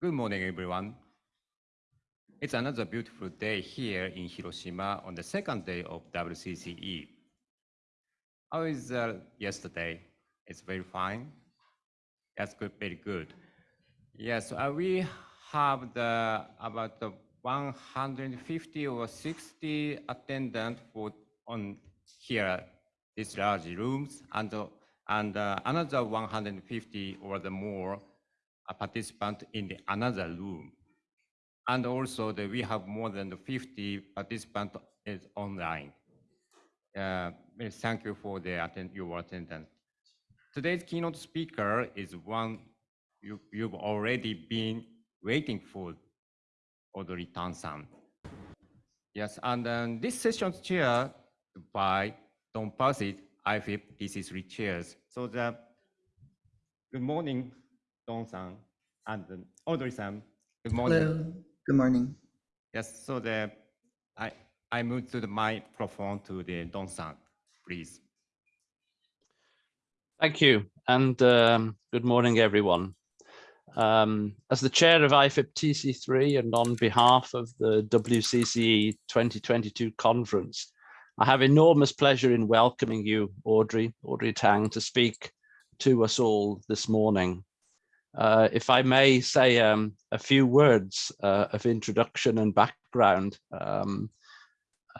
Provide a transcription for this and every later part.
Good morning, everyone. It's another beautiful day here in Hiroshima on the second day of WCCE. How is uh, yesterday? It's very fine. That's good, very good. Yes, uh, we have the about the 150 or 60 attendants for on here, these large rooms, and uh, and uh, another 150 or the more a participant in the another room. And also the, we have more than 50 participants is online. Uh, thank you for the attend, your attendance. Today's keynote speaker is one you, you've already been waiting for, Audrey Tang-san. Yes, and um, this session's chair by Don Passey, IFIP TC3 chairs. So the, good morning, Don-san and Audrey-san. Good morning. Hello. Good morning. Yes, so the I I move to the microphone to the Don-san, please. Thank you, and um, good morning, everyone. Um, as the chair of IFIP TC3 and on behalf of the WCCE 2022 conference, I have enormous pleasure in welcoming you, Audrey, Audrey Tang, to speak to us all this morning. Uh, if I may say um, a few words uh, of introduction and background. Um,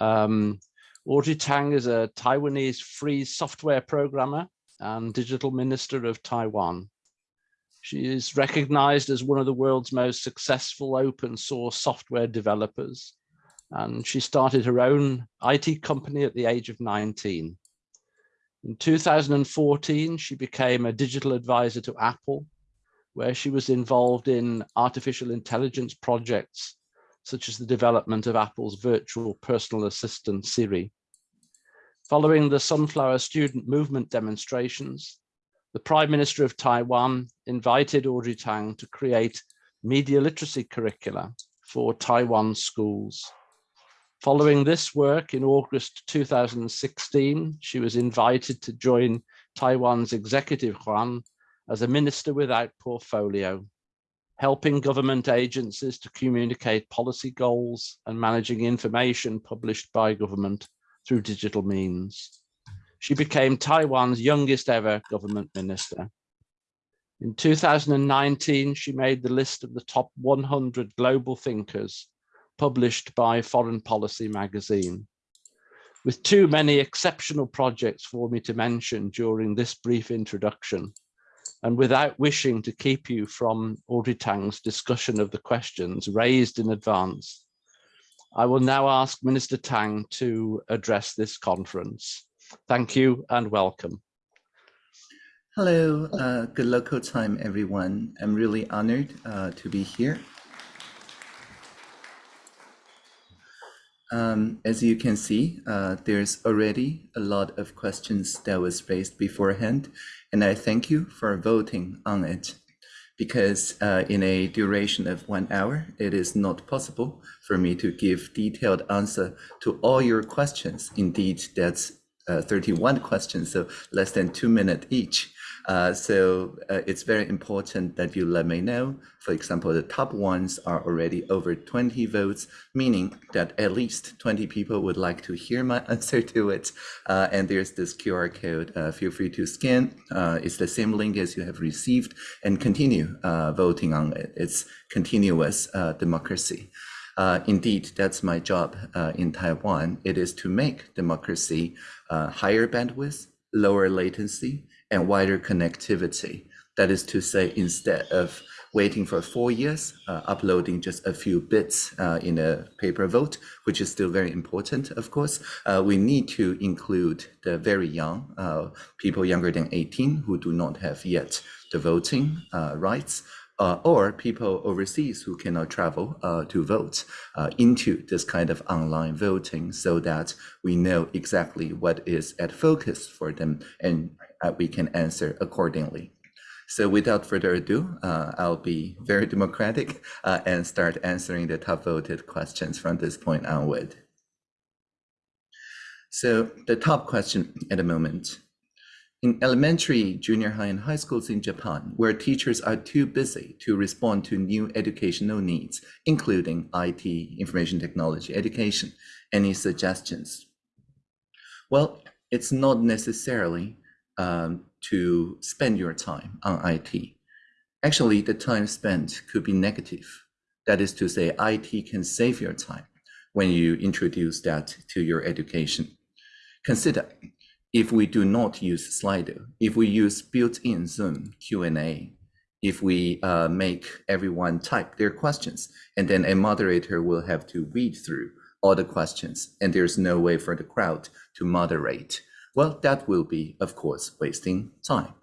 um, Audrey Tang is a Taiwanese free software programmer and digital minister of Taiwan. She is recognized as one of the world's most successful open source software developers. And she started her own IT company at the age of 19. In 2014, she became a digital advisor to Apple where she was involved in artificial intelligence projects, such as the development of Apple's virtual personal assistant Siri. Following the Sunflower Student Movement demonstrations, the Prime Minister of Taiwan invited Audrey Tang to create media literacy curricula for Taiwan schools. Following this work in August 2016, she was invited to join Taiwan's executive yuan as a minister without portfolio, helping government agencies to communicate policy goals and managing information published by government through digital means. She became Taiwan's youngest ever government minister. In 2019, she made the list of the top 100 global thinkers published by Foreign Policy magazine. With too many exceptional projects for me to mention during this brief introduction, and without wishing to keep you from Audrey Tang's discussion of the questions raised in advance, I will now ask Minister Tang to address this conference. Thank you and welcome. Hello, uh, good local time, everyone. I'm really honored uh, to be here. Um, as you can see, uh, there's already a lot of questions that was raised beforehand, and I thank you for voting on it because uh, in a duration of one hour, it is not possible for me to give detailed answer to all your questions. Indeed, that's uh, 31 questions, so less than two minutes each. Uh, so uh, it's very important that you let me know. For example, the top ones are already over 20 votes, meaning that at least 20 people would like to hear my answer to it. Uh, and there's this QR code. Uh, feel free to scan. Uh, it's the same link as you have received and continue voting on it. It's continuous democracy. Uh, indeed, that's my job uh, in Taiwan. It is to make democracy uh, higher bandwidth, lower latency, and wider connectivity. That is to say, instead of waiting for four years, uh, uploading just a few bits uh, in a paper vote, which is still very important, of course, uh, we need to include the very young, uh, people younger than 18 who do not have yet the voting uh, rights, uh, or people overseas who cannot travel to vote into this kind of online voting so that we know exactly what is at focus for them and uh, we can answer accordingly. So without further ado, uh, I'll be very democratic uh, and start answering the top voted questions from this point onward. So the top question at the moment, In elementary, junior high, and high schools in Japan, where teachers are too busy to respond to new educational needs, including IT, information technology, education, any suggestions? Well, it's not necessarily um, to spend your time on IT. Actually, the time spent could be negative. That is to say, IT can save your time when you introduce that to your education. Consider if we do not use Slido, if we use built-in Zoom Q&A, if we uh, make everyone type their questions, and then a moderator will have to read through all the questions, and there's no way for the crowd to moderate. Well, that will be, of course, wasting time.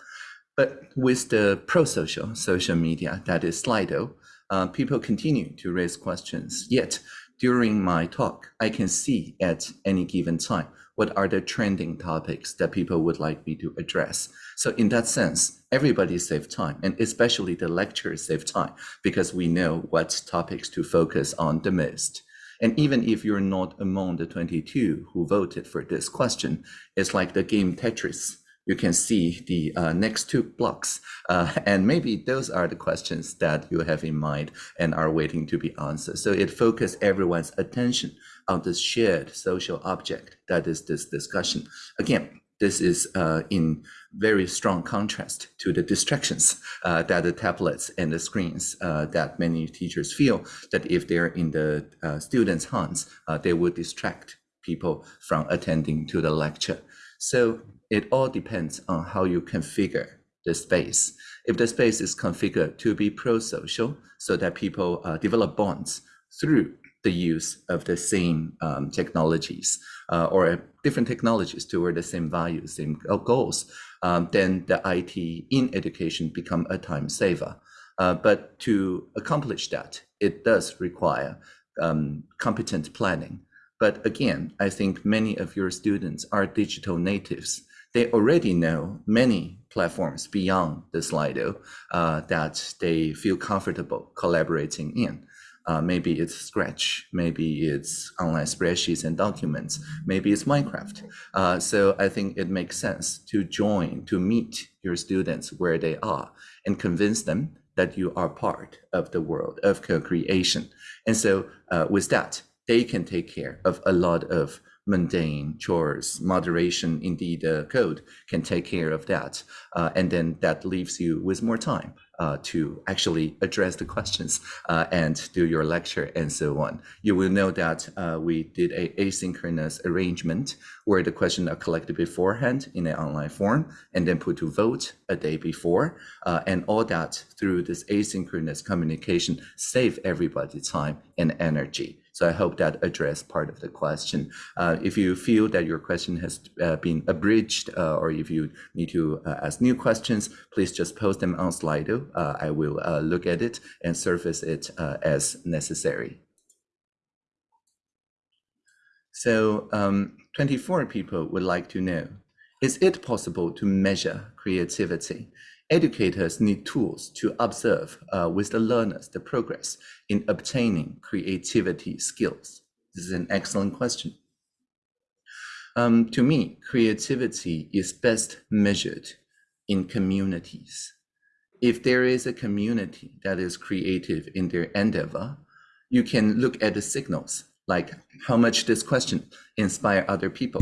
But with the pro-social social media, that is Slido, uh, people continue to raise questions. Yet, during my talk, I can see at any given time what are the trending topics that people would like me to address. So in that sense, everybody save time, and especially the lecturers save time because we know what topics to focus on the most. And even if you're not among the 22 who voted for this question, it's like the game Tetris. You can see the uh, next two blocks, uh, and maybe those are the questions that you have in mind and are waiting to be answered. So it focuses everyone's attention on this shared social object that is this discussion. Again, this is uh, in very strong contrast to the distractions uh, that the tablets and the screens uh, that many teachers feel that if they're in the uh, students' hands, uh, they would distract people from attending to the lecture. So it all depends on how you configure the space. If the space is configured to be pro-social so that people uh, develop bonds through the use of the same um, technologies uh, or different technologies toward the same values, same goals, um, then the IT in education become a time saver. Uh, but to accomplish that, it does require um, competent planning. But again, I think many of your students are digital natives. They already know many platforms beyond the Slido uh, that they feel comfortable collaborating in. Uh, maybe it's Scratch, maybe it's online spreadsheets and documents, maybe it's Minecraft. Uh, so I think it makes sense to join, to meet your students where they are and convince them that you are part of the world of co-creation. And so uh, with that, they can take care of a lot of mundane chores, moderation, indeed, uh, code can take care of that. Uh, and then that leaves you with more time uh, to actually address the questions uh, and do your lecture and so on. You will know that uh, we did a asynchronous arrangement where the questions are collected beforehand in an online form and then put to vote a day before. Uh, and all that through this asynchronous communication save everybody time and energy. So I hope that addressed part of the question. Uh, if you feel that your question has uh, been abridged uh, or if you need to uh, ask new questions, please just post them on Slido. Uh, I will look at it and surface it as necessary. So um, 24 people would like to know, is it possible to measure creativity? Educators need tools to observe uh, with the learners the progress in obtaining creativity skills. This is an excellent question. Um, to me, creativity is best measured in communities. If there is a community that is creative in their endeavor, you can look at the signals, like how much this question inspire other people.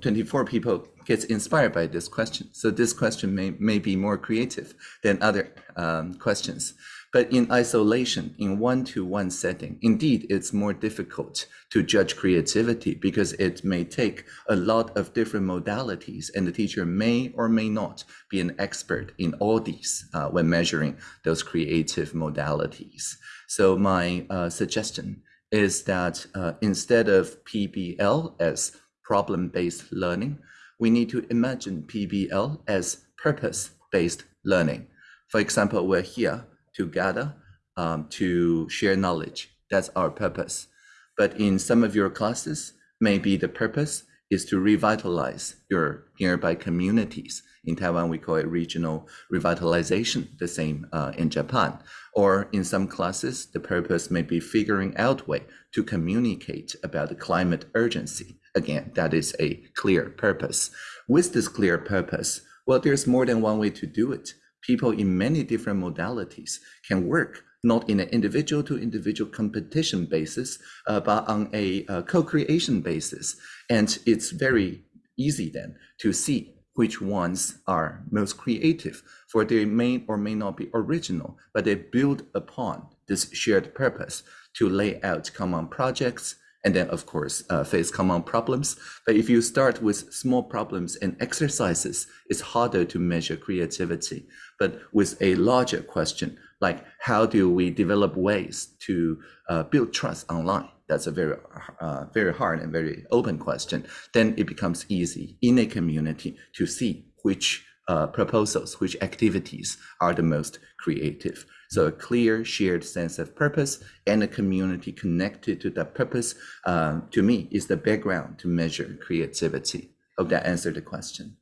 24 people gets inspired by this question. So this question may, may be more creative than other um, questions. But in isolation, in one-to-one -one setting, indeed, it's more difficult to judge creativity because it may take a lot of different modalities and the teacher may or may not be an expert in all these uh, when measuring those creative modalities. So my uh, suggestion is that uh, instead of PBL as problem-based learning, we need to imagine PBL as purpose-based learning. For example, we're here to gather, um, to share knowledge. That's our purpose. But in some of your classes, maybe the purpose is to revitalize your nearby communities. In Taiwan, we call it regional revitalization, the same uh, in Japan. Or in some classes, the purpose may be figuring out way to communicate about the climate urgency Again, that is a clear purpose. With this clear purpose, well, there's more than one way to do it. People in many different modalities can work not in an individual to individual competition basis, uh, but on a uh, co-creation basis. And it's very easy then to see which ones are most creative, for they may or may not be original, but they build upon this shared purpose to lay out common projects, and then of course uh, face common problems. But if you start with small problems and exercises, it's harder to measure creativity. But with a larger question, like how do we develop ways to uh, build trust online? That's a very, uh, very hard and very open question. Then it becomes easy in a community to see which uh, proposals, which activities are the most creative. So a clear shared sense of purpose and a community connected to that purpose, uh, to me, is the background to measure creativity. Hope that answered the question.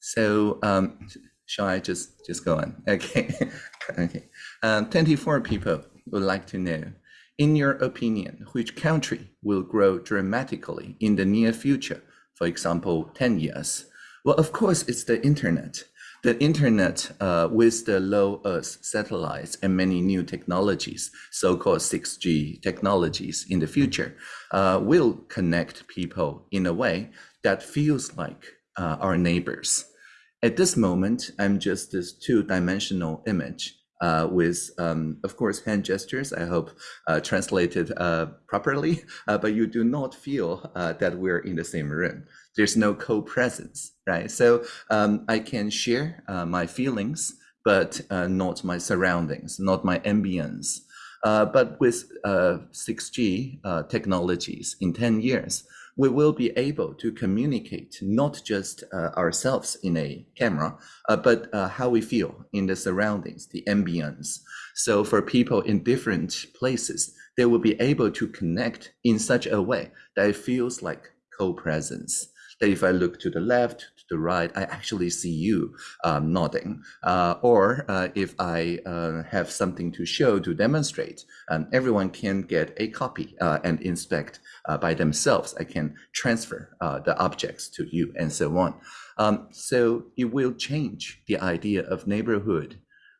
So um, shall I just, just go on? Okay, okay. Um, 24 people would like to know, in your opinion, which country will grow dramatically in the near future? For example, 10 years. Well, of course, it's the internet. The internet, uh, with the low Earth satellites and many new technologies, so-called 6G technologies in the future, uh, will connect people in a way that feels like uh, our neighbors. At this moment, I'm just this two-dimensional image uh, with, um, of course, hand gestures, I hope uh, translated uh, properly, uh, but you do not feel uh, that we're in the same room. There's no co-presence, right? So um, I can share uh, my feelings, but not my surroundings, not my ambience. but with 6G technologies in 10 years, we will be able to communicate not just uh, ourselves in a camera, uh, but uh, how we feel in the surroundings, the ambience. So for people in different places, they will be able to connect in such a way that it feels like co-presence. That if I look to the left, to the right, I actually see you um, nodding. Uh, or uh, if I uh, have something to show, to demonstrate, um, everyone can get a copy and inspect uh, by themselves. I can transfer uh, the objects to you and so on. Um, so it will change the idea of neighborhood.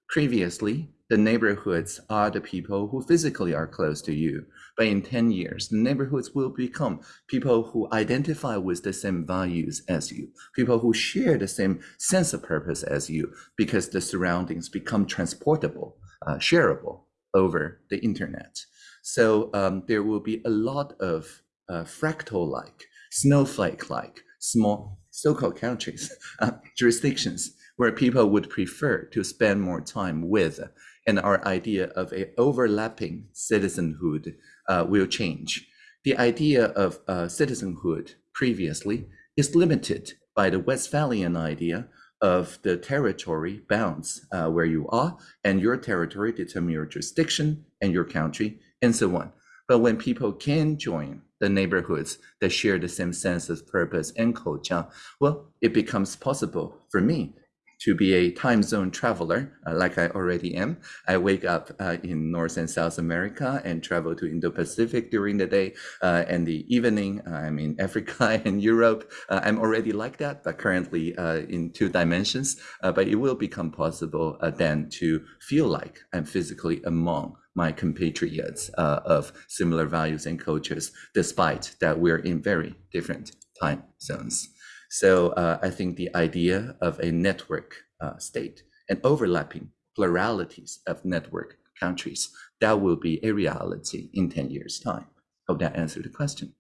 Previously, the neighborhoods are the people who physically are close to you. But in 10 years, the neighborhoods will become people who identify with the same values as you, people who share the same sense of purpose as you, because the surroundings become transportable, uh, shareable over the internet. So um, there will be a lot of uh, fractal-like, snowflake-like, small so-called countries, uh, jurisdictions, where people would prefer to spend more time with. And our idea of a overlapping citizenhood uh, will change. The idea of uh, citizenhood previously is limited by the Westphalian idea of the territory bounds uh, where you are, and your territory determine your jurisdiction and your country and so on. But when people can join the neighborhoods that share the same sense of purpose and culture, well, it becomes possible for me to be a time zone traveler, uh, like I already am. I wake up uh, in North and South America and travel to Indo-Pacific during the day, uh, and the evening uh, I'm in Africa and Europe. Uh, I'm already like that, but currently uh, in two dimensions. but it will become possible then to feel like I'm physically among my compatriots of similar values and cultures, despite that we're in very different time zones. So uh, I think the idea of a network uh, state and overlapping pluralities of network countries, that will be a reality in 10 years time. Hope that answered the question.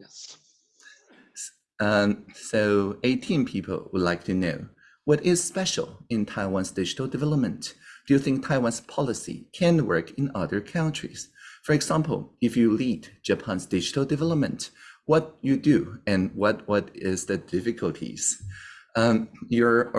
Yes. Um, so 18 people would like to know, what is special in Taiwan's digital development? Do you think Taiwan's policy can work in other countries? For example, if you lead Japan's digital development, what you do and what, what is the difficulties? Um, you're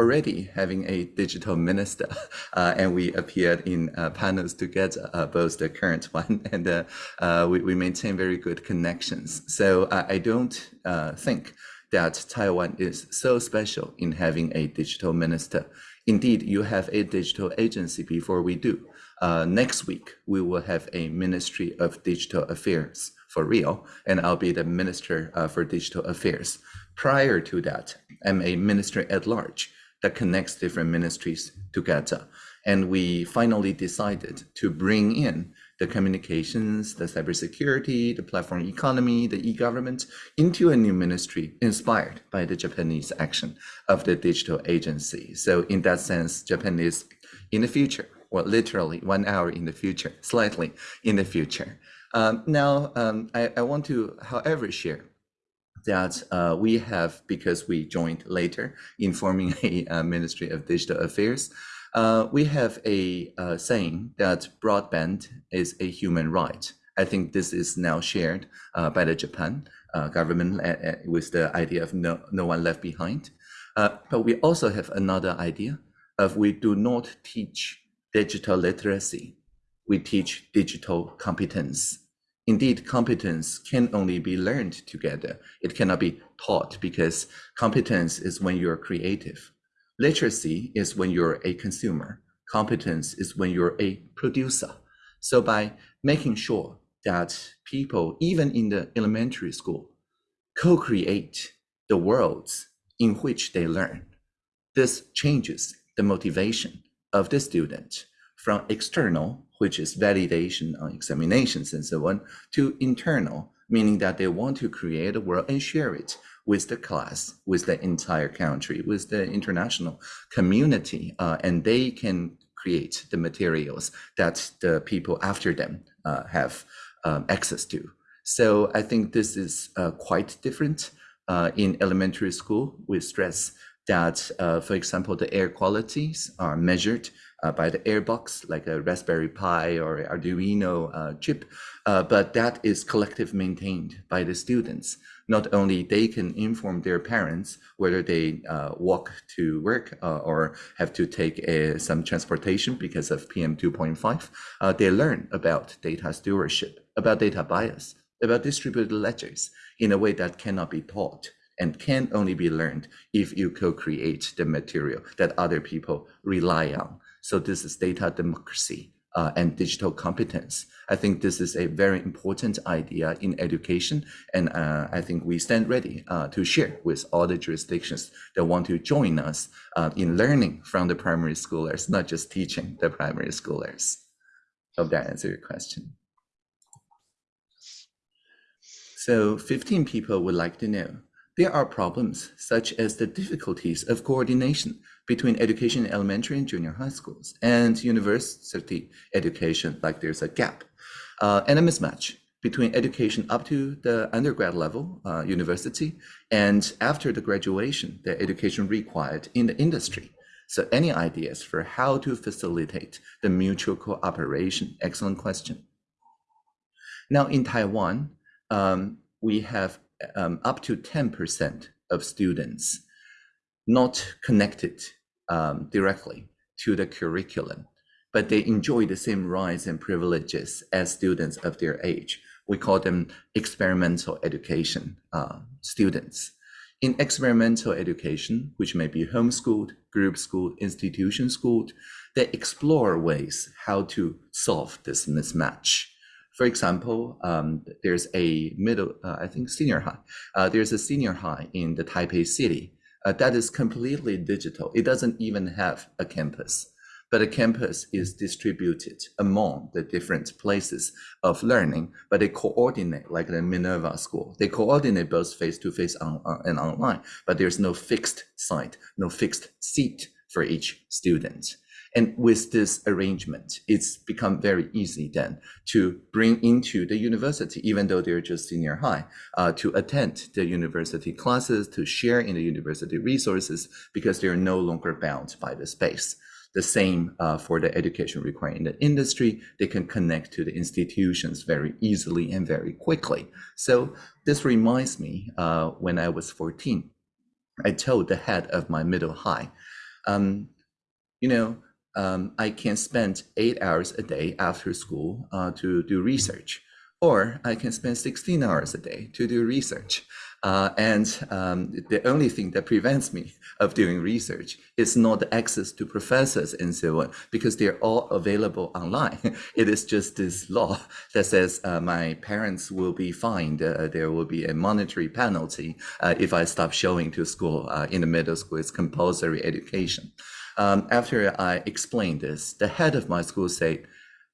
already having a digital minister, uh, and we appeared in uh, panels together, uh, both the current one and uh, uh, we, we maintain very good connections. So I don't uh, think that Taiwan is so special in having a digital minister. Indeed, you have a digital agency before we do. Uh, next week, we will have a Ministry of Digital Affairs for real, and I'll be the Minister uh, for Digital Affairs. Prior to that, I'm a minister at large that connects different ministries together. And we finally decided to bring in the communications, the cybersecurity, the platform economy, the e-government into a new ministry inspired by the Japanese action of the digital agency. So in that sense, Japan is in the future, well, literally one hour in the future, slightly in the future. Um, now, um, I, I, want to, however, share that uh, we have, because we joined later in forming a, a Ministry of Digital Affairs, uh, we have a uh, saying that broadband is a human right. I think this is now shared uh, by the Japan uh, government uh, with the idea of no, no one left behind. but we also have another idea of we do not teach digital literacy. We teach digital competence. Indeed, competence can only be learned together. It cannot be taught because competence is when you're creative. Literacy is when you're a consumer. Competence is when you're a producer. So by making sure that people, even in the elementary school, co-create the worlds in which they learn, this changes the motivation of the student from external, which is validation on examinations and so on, to internal, meaning that they want to create a world and share it with the class, with the entire country, with the international community, uh, and they can create the materials that the people after them uh, have um, access to. So I think this is uh, quite different uh, in elementary school. We stress that, uh, for example, the air qualities are measured uh, by the airbox, like a Raspberry Pi or Arduino uh, chip, uh, but that is collective maintained by the students. Not only they can inform their parents whether they uh, walk to work uh, or have to take a, some transportation because of PM 2.5, uh, they learn about data stewardship, about data bias, about distributed ledgers in a way that cannot be taught and can only be learned if you co-create the material that other people rely on. So this is data democracy uh, and digital competence. I think this is a very important idea in education, and uh, I think we stand ready uh, to share with all the jurisdictions that want to join us uh, in learning from the primary schoolers, not just teaching the primary schoolers. Hope that answers your question. So 15 people would like to know, there are problems such as the difficulties of coordination between education in elementary and junior high schools and university education, like there's a gap uh, and a mismatch between education up to the undergrad level, uh, university, and after the graduation, the education required in the industry. So any ideas for how to facilitate the mutual cooperation? Excellent question. Now in Taiwan, um, we have um, up to 10% of students not connected um, directly to the curriculum, but they enjoy the same rights and privileges as students of their age. We call them experimental education uh, students. In experimental education, which may be homeschooled, group schooled, institution schooled, they explore ways how to solve this mismatch. For example, um, there's a middle, uh, I think senior high. Uh, there's a senior high in the Taipei city uh, that is completely digital. It doesn't even have a campus, but a campus is distributed among the different places of learning, but they coordinate like the Minerva school. They coordinate both face-to-face -face on, and online, but there's no fixed site, no fixed seat for each student. And with this arrangement, it's become very easy then to bring into the university, even though they're just senior high, uh, to attend the university classes, to share in the university resources, because they're no longer bound by the space. The same uh, for the education required in the industry. They can connect to the institutions very easily and very quickly. So this reminds me uh, when I was 14, I told the head of my middle high, um, you know, um, I can spend eight hours a day after school uh, to do research, or I can spend 16 hours a day to do research. Uh, and um, the only thing that prevents me of doing research is not the access to professors and so on, because they're all available online. it is just this law that says uh, my parents will be fined. Uh, there will be a monetary penalty uh, if I stop showing to school uh, in the middle school. It's compulsory education. Um, after I explained this, the head of my school said,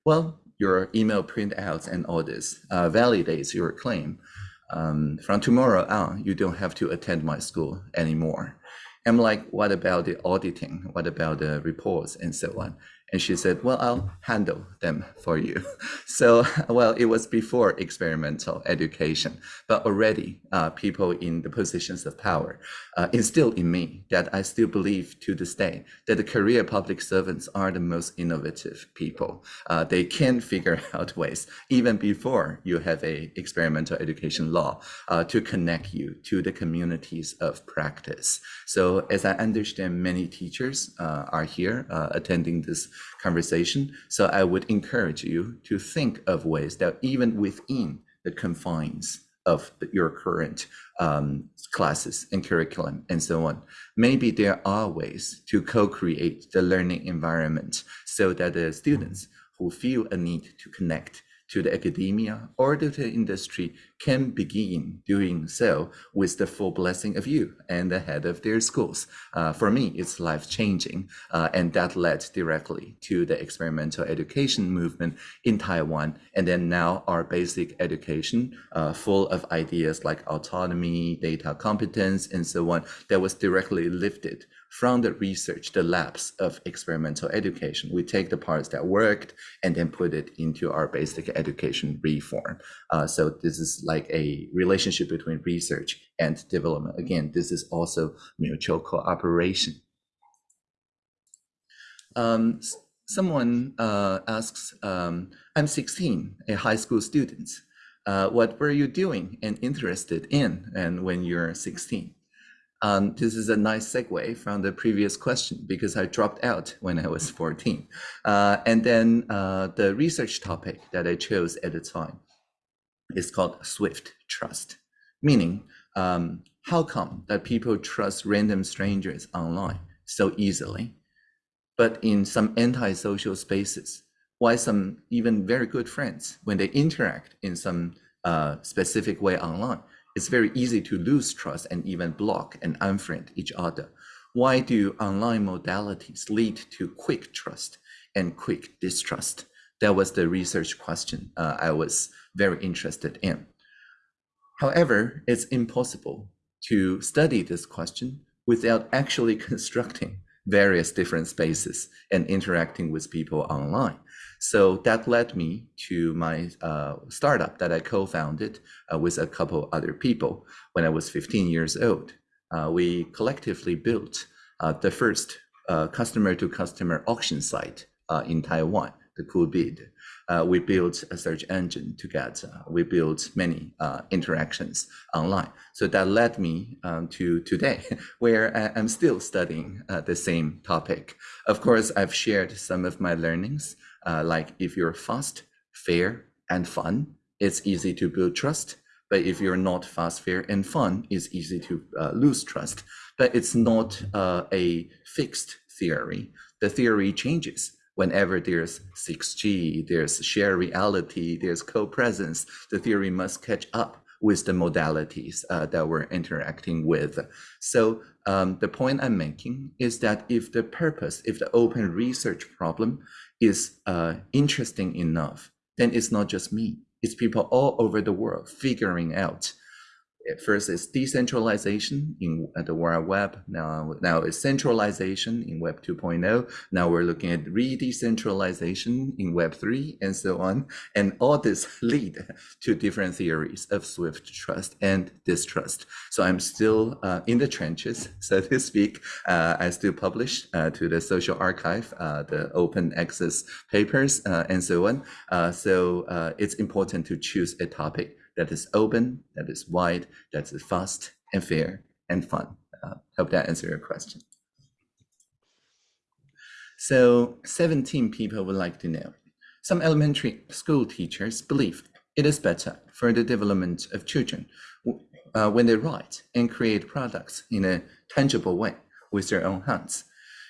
well, your email printouts and all this uh, validates your claim. Um, from tomorrow on, you don't have to attend my school anymore. I'm like, what about the auditing? What about the reports and so on? And she said, well, I'll handle them for you. So, well, it was before experimental education, but already uh, people in the positions of power uh, instilled in me that I still believe to this day that the career public servants are the most innovative people. Uh, they can figure out ways, even before you have a experimental education law, uh, to connect you to the communities of practice. So as I understand, many teachers uh, are here uh, attending this conversation. So I would encourage you to think of ways that even within the confines of your current um, classes and curriculum and so on, maybe there are ways to co-create the learning environment so that the students who feel a need to connect to the academia or to the industry can begin doing so with the full blessing of you and the head of their schools. Uh, for me, it's life changing. Uh, and that led directly to the experimental education movement in Taiwan. And then now our basic education, uh, full of ideas like autonomy, data competence, and so on, that was directly lifted from the research, the labs of experimental education. We take the parts that worked and then put it into our basic education reform. Uh, so this is like a relationship between research and development. Again, this is also mutual cooperation. Um, someone uh, asks, um, I'm 16, a high school student. Uh, what were you doing and interested in and when you're 16? Um, this is a nice segue from the previous question because I dropped out when I was 14. Uh, and then uh, the research topic that I chose at the time is called Swift trust, meaning um, how come that people trust random strangers online so easily, but in some antisocial spaces, why some even very good friends, when they interact in some uh, specific way online, it's very easy to lose trust and even block and unfriend each other. Why do online modalities lead to quick trust and quick distrust? That was the research question uh, I was very interested in. However, it's impossible to study this question without actually constructing various different spaces and interacting with people online. So that led me to my uh, startup that I co-founded uh, with a couple other people when I was 15 years old. Uh, we collectively built uh, the first customer-to-customer uh, auction site uh, in Taiwan, the Coolbid. we built a search engine to get, we built many interactions online. So that led me um, to today, where I, am still studying the same topic. Of course, I've shared some of my learnings uh, like if you're fast, fair, and fun, it's easy to build trust. But if you're not fast, fair, and fun, it's easy to uh, lose trust. But it's not uh, a fixed theory. The theory changes whenever there's 6G, there's shared reality, there's co-presence. The theory must catch up with the modalities uh, that we're interacting with. So um, the point I'm making is that if the purpose, if the open research problem is uh, interesting enough, then it's not just me. It's people all over the world figuring out first is decentralization in the World Web. Now, now it's centralization in Web 2.0. Now we're looking at re-decentralization in Web 3 and so on. And all this lead to different theories of Swift trust and distrust. So I'm still uh, in the trenches, so to speak. Uh, I still publish uh, to the SocArXiv, uh, the open access papers uh, and so on. Uh, so it's important to choose a topic that is open, that is wide, that is fast and fair and fun. Uh, hope that answers your question. So 17 people would like to know. Some elementary school teachers believe it is better for the development of children uh, when they write and create products in a tangible way with their own hands.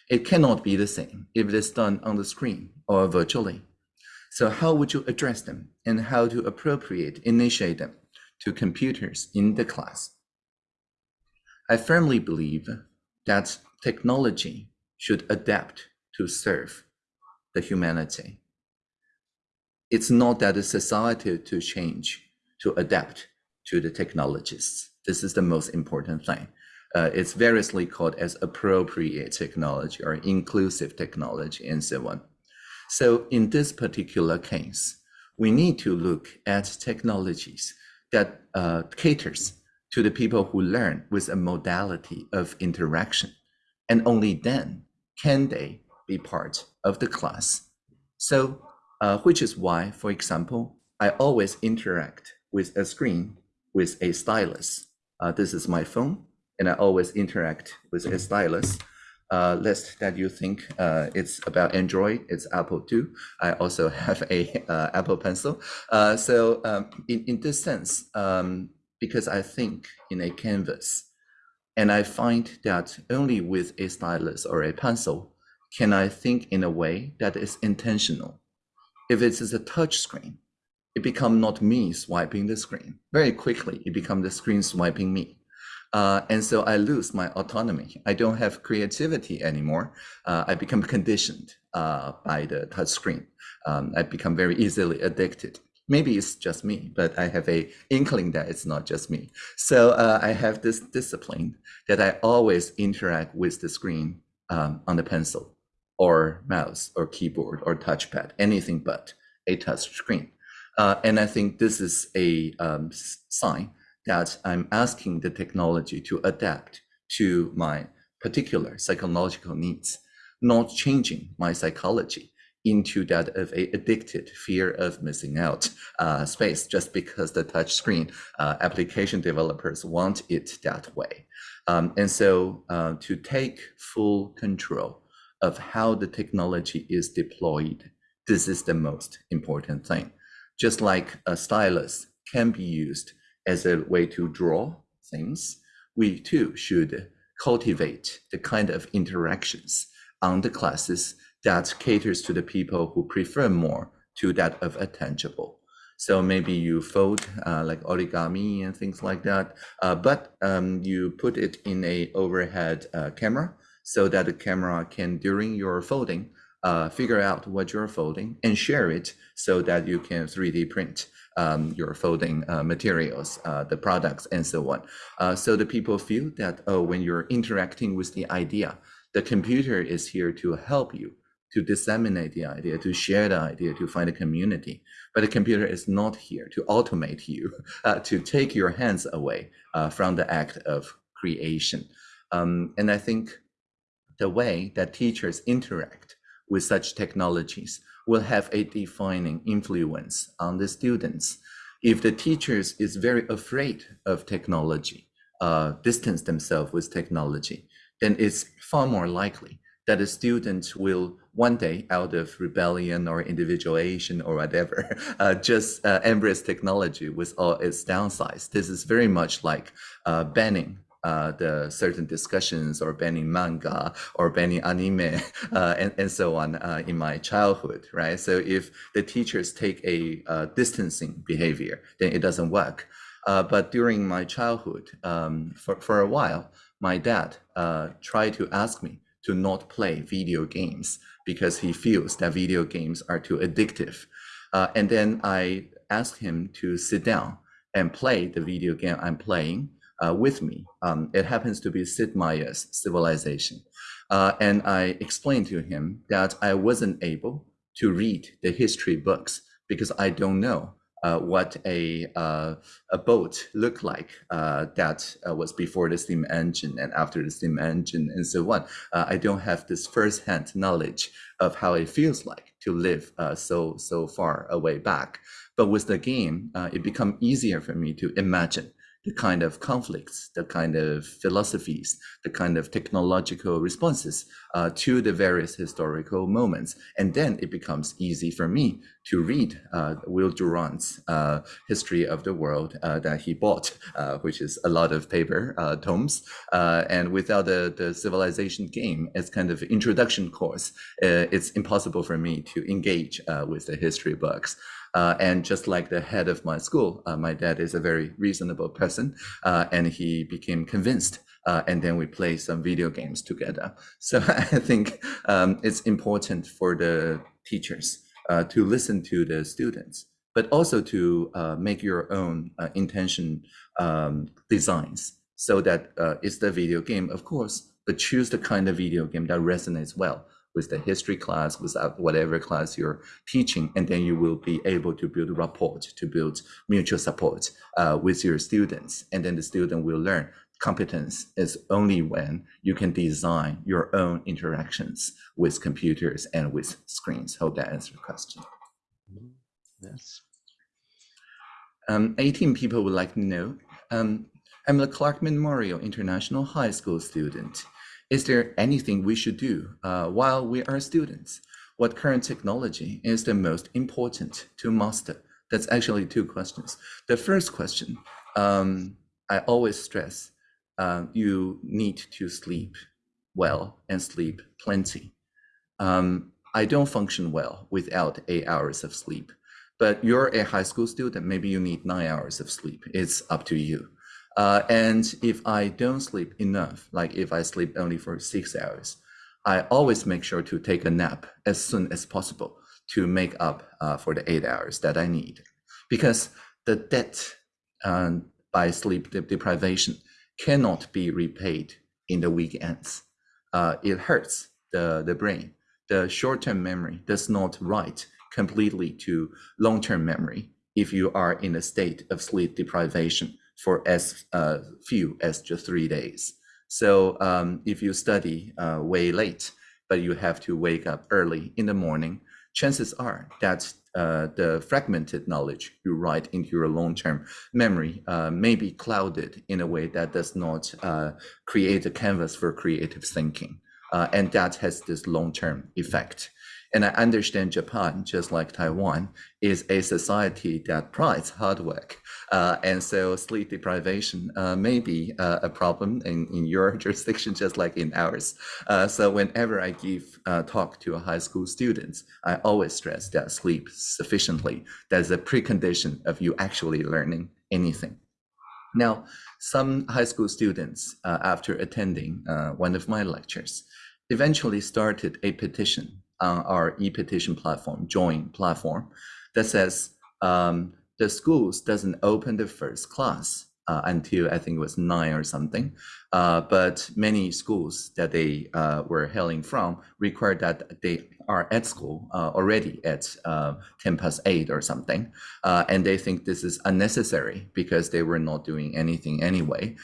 It cannot be the same if it is done on the screen or virtually. So how would you address them and how to appropriate, initiate them to computers in the class? I firmly believe that technology should adapt to serve the humanity. It's not that the society to change, to adapt to the technologies. This is the most important thing. Uh, it's variously called as appropriate technology or inclusive technology and so on. So in this particular case, we need to look at technologies that uh, caters to the people who learn with a modality of interaction. And only then can they be part of the class. So, uh, which is why, for example, I always interact with a screen with a stylus. Uh, this is my phone, and I always interact with a stylus. Uh, lest that you think uh, it's about Android, it's Apple too. I also have a uh, Apple Pencil. Uh, so um, in, in this sense, um, because I think in a canvas, and I find that only with a stylus or a pencil can I think in a way that is intentional. If it is a touch screen, it become not me swiping the screen. Very quickly, it become the screen swiping me. Uh, and so I lose my autonomy. I don't have creativity anymore. Uh, I become conditioned uh, by the touch screen. Um, I become very easily addicted. Maybe it's just me, but I have a inkling that it's not just me. So uh, I have this discipline that I always interact with the screen um, on the pencil or mouse or keyboard or touchpad, anything but a touch screen. Uh, and I think this is a um, sign that I'm asking the technology to adapt to my particular psychological needs, not changing my psychology into that of a addicted fear of missing out uh, space just because the touch screen uh, application developers want it that way. Um, and so uh, to take full control of how the technology is deployed, this is the most important thing. Just like a stylus can be used as a way to draw things, we too should cultivate the kind of interactions on the classes that caters to the people who prefer more to that of a tangible. So maybe you fold uh, like origami and things like that, uh, but um, you put it in a overhead uh, camera so that the camera can, during your folding, uh, figure out what you're folding and share it so that you can 3D print um, your folding uh, materials, uh, the products, and so on. Uh, so the people feel that, oh, when you're interacting with the idea, the computer is here to help you to disseminate the idea, to share the idea, to find a community. But the computer is not here to automate you, uh, to take your hands away uh, from the act of creation. Um, and I think the way that teachers interact with such technologies will have a defining influence on the students. If the teachers is very afraid of technology, uh, distance themselves with technology, then it's far more likely that the student will one day out of rebellion or individuation or whatever, uh, just uh, embrace technology with all its downsides. This is very much like uh, banning uh, the certain discussions or banning manga or banning anime uh, and, and so on uh, in my childhood, right? So if the teachers take a uh, distancing behavior, then it doesn't work. Uh, but during my childhood, um, for, for a while, my dad tried to ask me to not play video games because he feels that video games are too addictive. and then I asked him to sit down and play the video game I'm playing uh, with me. Um, it happens to be Sid Meier's Civilization. Uh, and I explained to him that I wasn't able to read the history books because I don't know uh, what a, uh, a boat looked like uh, that uh, was before the steam engine and after the steam engine and so on. I don't have this firsthand knowledge of how it feels like to live so, so far away back. But with the game, it become easier for me to imagine the kind of conflicts, the kind of philosophies, the kind of technological responses uh, to the various historical moments. And then it becomes easy for me to read uh, Will Durant's uh, History of the World uh, that he bought, uh, which is a lot of paper uh, tomes. and without the, the civilization game as kind of introduction course, it's impossible for me to engage with the history books. Uh, and just like the head of my school, uh, my dad is a very reasonable person, uh, and he became convinced. Uh, and then we play some video games together. So I think um, it's important for the teachers uh, to listen to the students, but also to uh, make your own intention um, designs so that it's the video game, of course, but choose the kind of video game that resonates well with the history class, with whatever class you're teaching, and then you will be able to build rapport, to build mutual support uh, with your students. And then the student will learn competence is only when you can design your own interactions with computers and with screens. Hope that answers the question. Yes. Um, 18 people would like to know. Um, I'm a Clark Memorial International High School student. Is there anything we should do uh, while we are students? What current technology is the most important to master? That's actually two questions. The first question, um, I always stress, uh, you need to sleep well and sleep plenty. Um, I don't function well without eight hours of sleep, but you're a high school student, maybe you need nine hours of sleep. It's up to you. Uh, and if I don't sleep enough, like if I sleep only for six hours, I always make sure to take a nap as soon as possible to make up uh, for the eight hours that I need. Because the debt um, by sleep de deprivation cannot be repaid in the weekends. Uh, it hurts the, the brain. The short-term memory does not write completely to long-term memory if you are in a state of sleep deprivation for as uh, few as just three days. So um, if you study uh, way late, but you have to wake up early in the morning, chances are that uh, the fragmented knowledge you write into your long-term memory uh, may be clouded in a way that does not uh, create a canvas for creative thinking. Uh, and that has this long-term effect. And I understand Japan, just like Taiwan, is a society that prides hard work. Uh, and so sleep deprivation uh, may be uh, a problem in, in your jurisdiction, just like in ours. Uh, so whenever I give uh, talk to high school students, I always stress that sleep sufficiently. That's a precondition of you actually learning anything. Now, some high school students, uh, after attending one of my lectures, eventually started a petition on our e-petition platform, Join platform, that says um, the schools doesn't open the first class uh, until I think it was nine or something. Uh, but many schools that they uh, were hailing from required that they are at school uh, already at uh, 10 past 8 or something. Uh, and they think this is unnecessary because they were not doing anything anyway.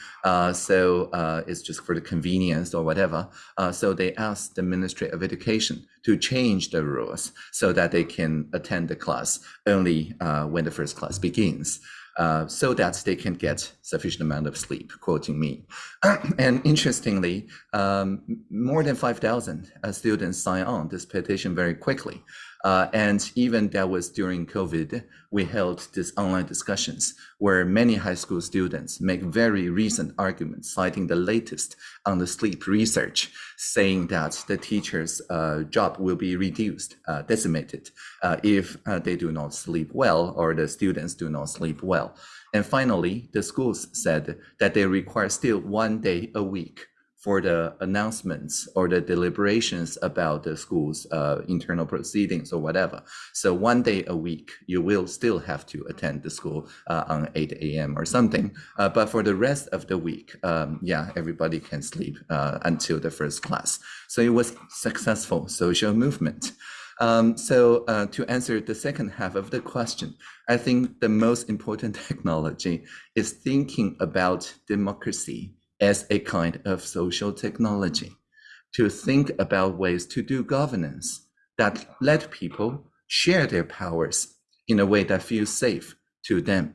so it's just for the convenience or whatever. so they asked the Ministry of Education to change the rules so that they can attend the class only when the first class begins uh, so that they can get sufficient amount of sleep, quoting me. and interestingly, um, more than 5,000 uh, students sign on this petition very quickly. Uh, and even that was during COVID, we held these online discussions where many high school students make very recent arguments, citing the latest on the sleep research, saying that the teacher's uh, job will be reduced, uh, decimated, uh, if uh, they do not sleep well or the students do not sleep well. And finally, the schools said that they require still one day a week for the announcements or the deliberations about the school's uh, internal proceedings or whatever. So one day a week, you will still have to attend the school uh, on 8 a.m. or something. Uh, but for the rest of the week, um, yeah, everybody can sleep uh, until the first class. So it was successful social movement. Um, so uh, to answer the second half of the question, I think the most important technology is thinking about democracy as a kind of social technology to think about ways to do governance that let people share their powers in a way that feels safe to them.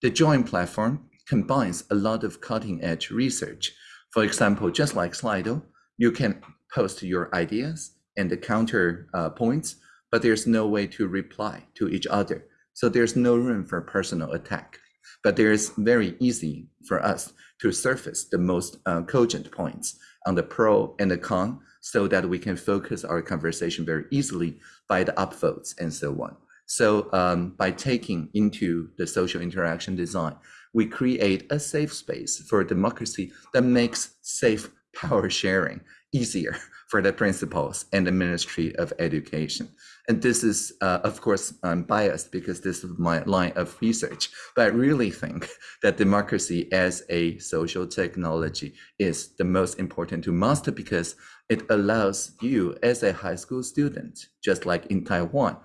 The Join platform combines a lot of cutting edge research. For example, just like Slido, you can post your ideas and the counter uh, points, but there's no way to reply to each other. So there's no room for personal attack. But there's very easy for us to surface the most uh, cogent points on the pro and the con so that we can focus our conversation very easily by the upvotes and so on. So um, by taking into the social interaction design, we create a safe space for democracy that makes safe power sharing easier for the principals and the Ministry of Education. And this is, uh, of course, I'm biased because this is my line of research, but I really think that democracy as a social technology is the most important to master because it allows you as a high school student, just like in Taiwan,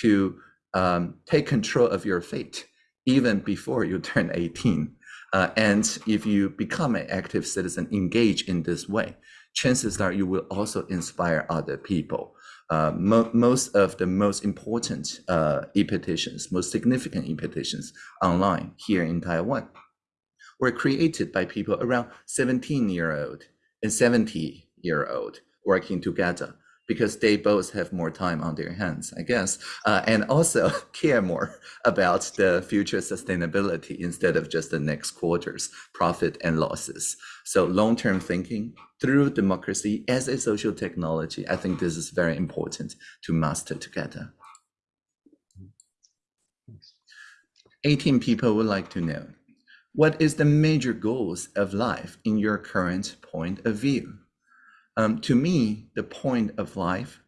to um, take control of your fate even before you turn 18. Uh, and if you become an active citizen, engage in this way, chances are you will also inspire other people. Uh, mo most of the most important uh, e-petitions, most significant e-petitions online here in Taiwan were created by people around 17 year old and 70 year old working together because they both have more time on their hands, I guess, uh, and also care more about the future sustainability instead of just the next quarter's profit and losses. So long-term thinking through democracy as a social technology, I think this is very important to master together. 18 people would like to know, what is the major goals of life in your current point of view? Um, to me, the point of life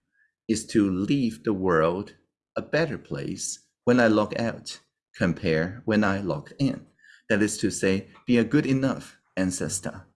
is to leave the world a better place when I log out, compare when I logged in. That is to say, be a good enough ancestor.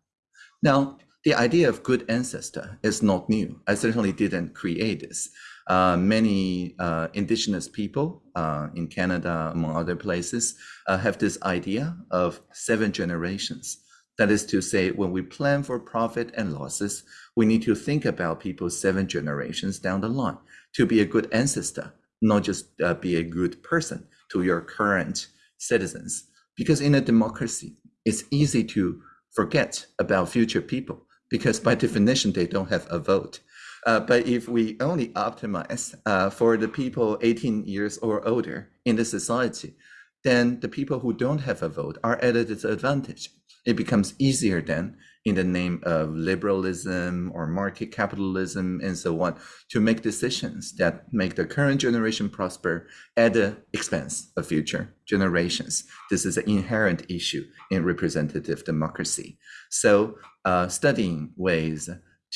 Now, the idea of good ancestor is not new. I certainly didn't create this. Uh, many uh, indigenous people uh, in Canada, among other places, uh, have this idea of seven generations. That is to say, when we plan for profit and losses, we need to think about people seven generations down the line to be a good ancestor, not just uh, be a good person to your current citizens. Because in a democracy, it's easy to forget about future people because by definition, they don't have a vote. Uh, but if we only optimize uh, for the people 18 years or older in the society, then the people who don't have a vote are at a disadvantage. It becomes easier then in the name of liberalism or market capitalism and so on to make decisions that make the current generation prosper at the expense of future generations. This is an inherent issue in representative democracy. So uh, studying ways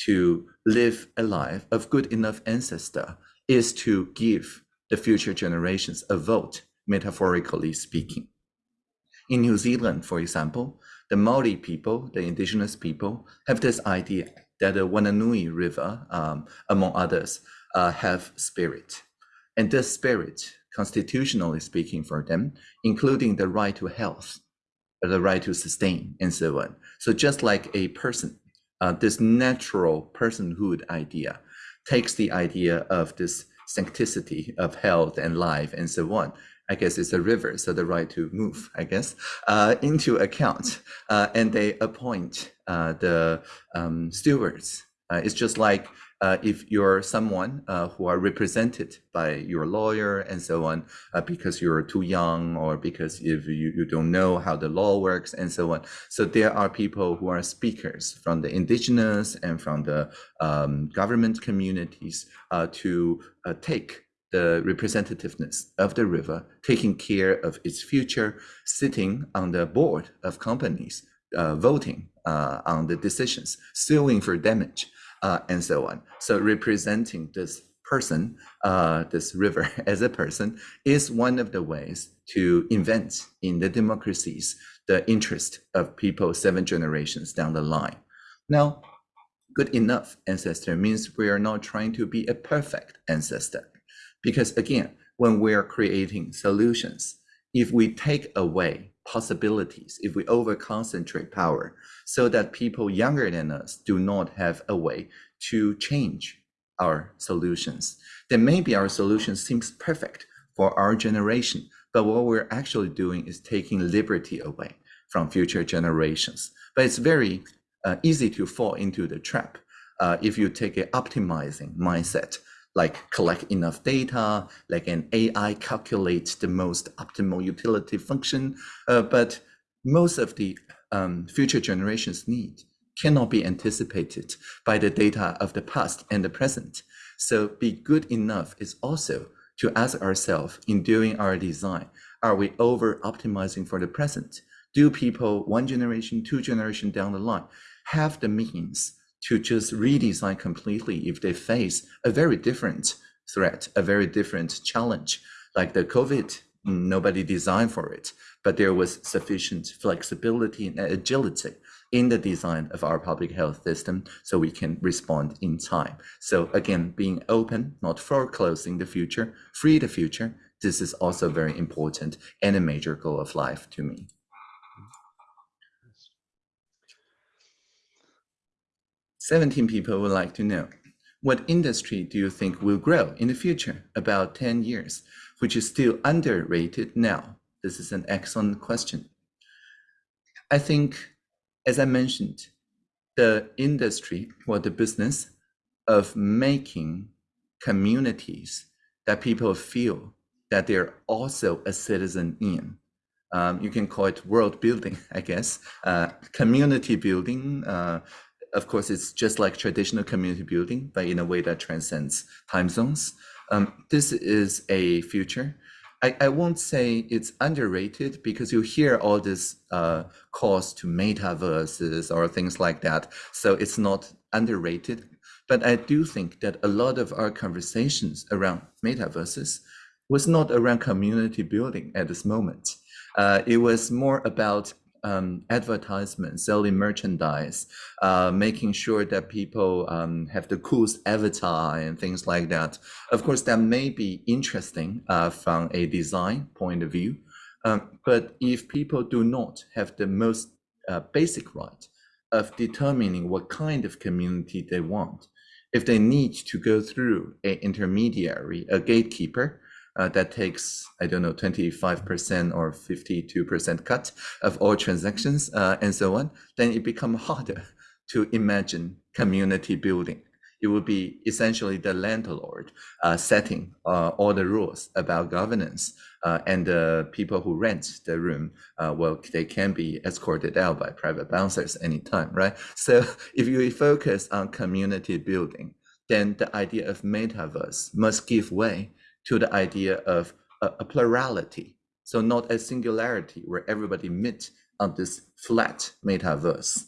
to live a life of good enough ancestor is to give the future generations a vote, metaphorically speaking. In New Zealand, for example, the Maori people, the indigenous people, have this idea that the Whanganui River, um, among others, uh, have spirit. And this spirit, constitutionally speaking for them, including the right to health, the right to sustain, and so on. So just like a person, uh, this natural personhood idea takes the idea of this sancticity of health and life and so on I guess it's a river, so the right to move, I guess, uh, into account. Uh, and they appoint uh, the um, stewards. Uh, it's just like uh, if you're someone uh, who are represented by your lawyer and so on, because you're too young or because if you, you don't know how the law works and so on. So there are people who are speakers from the indigenous and from the um, government communities to take the representativeness of the river, taking care of its future, sitting on the board of companies, uh, voting uh, on the decisions, suing for damage, uh, and so on. So representing this person, uh, this river as a person, is one of the ways to invent in the democracies the interest of people seven generations down the line. Now, good enough ancestor means we are not trying to be a perfect ancestor because again, when we're creating solutions, if we take away possibilities, if we over concentrate power so that people younger than us do not have a way to change our solutions, then maybe our solution seems perfect for our generation. But what we're actually doing is taking liberty away from future generations. But it's very uh, easy to fall into the trap uh, if you take an optimizing mindset, like collect enough data, like an AI calculates the most optimal utility function. Uh, but most of the um, future generations need cannot be anticipated by the data of the past and the present. So be good enough is also to ask ourselves in doing our design, are we over optimizing for the present? Do people one generation, two generation down the line have the means to just redesign completely if they face a very different threat, a very different challenge, like the COVID, nobody designed for it, but there was sufficient flexibility and agility in the design of our public health system so we can respond in time. So again, being open, not foreclosing the future, free the future, this is also very important and a major goal of life to me. Seventeen people would like to know, what industry do you think will grow in the future, about 10 years, which is still underrated now? This is an excellent question. I think, as I mentioned, the industry or the business of making communities that people feel that they're also a citizen in. Um, you can call it world building, I guess, uh, community building, uh, of course, it's just like traditional community building, but in a way that transcends time zones. Um, this is a future. I, I won't say it's underrated because you hear all this uh, calls to metaverses or things like that. So it's not underrated. But I do think that a lot of our conversations around metaverses was not around community building at this moment. Uh, it was more about um, advertisement, selling merchandise, uh, making sure that people um, have the coolest avatar and things like that. Of course, that may be interesting uh, from a design point of view, um, but if people do not have the most uh, basic right of determining what kind of community they want, if they need to go through an intermediary, a gatekeeper, uh, that takes, I don't know, 25% or 52% cut of all transactions uh, and so on, then it becomes harder to imagine community building. It would be essentially the landlord uh, setting uh, all the rules about governance uh, and the people who rent the room, uh, well, they can be escorted out by private bouncers anytime, right? So if you focus on community building, then the idea of metaverse must give way to the idea of a, a plurality. So not a singularity where everybody meets on this flat metaverse,